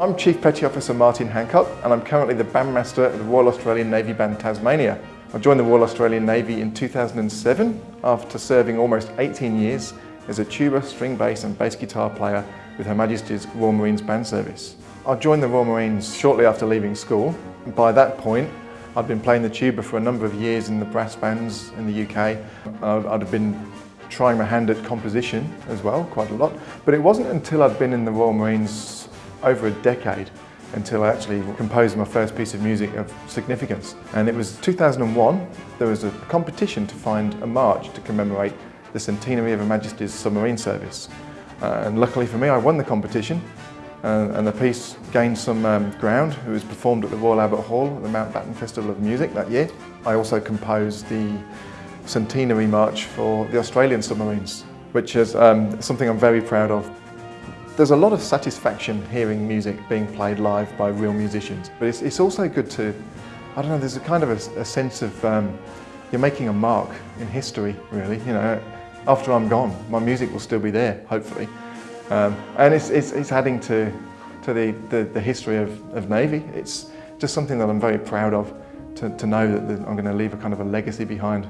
I'm Chief Petty Officer Martin Hancock and I'm currently the bandmaster of the Royal Australian Navy Band Tasmania. I joined the Royal Australian Navy in 2007 after serving almost 18 years as a tuba, string bass and bass guitar player with Her Majesty's Royal Marines Band Service. I joined the Royal Marines shortly after leaving school. By that point, I'd been playing the tuba for a number of years in the brass bands in the UK. I'd have been trying my hand at composition as well, quite a lot. But it wasn't until I'd been in the Royal Marines over a decade until I actually composed my first piece of music of significance. And it was 2001, there was a competition to find a march to commemorate the centenary of Her Majesty's submarine service. Uh, and luckily for me, I won the competition uh, and the piece gained some um, ground. It was performed at the Royal Albert Hall at the Mountbatten Festival of Music that year. I also composed the centenary march for the Australian submarines, which is um, something I'm very proud of. There's a lot of satisfaction hearing music being played live by real musicians, but it's, it's also good to, I don't know, there's a kind of a, a sense of, um, you're making a mark in history, really. You know, after I'm gone, my music will still be there, hopefully. Um, and it's, it's, it's, adding to, to the, the, the history of, of Navy. It's just something that I'm very proud of, to, to know that I'm going to leave a kind of a legacy behind.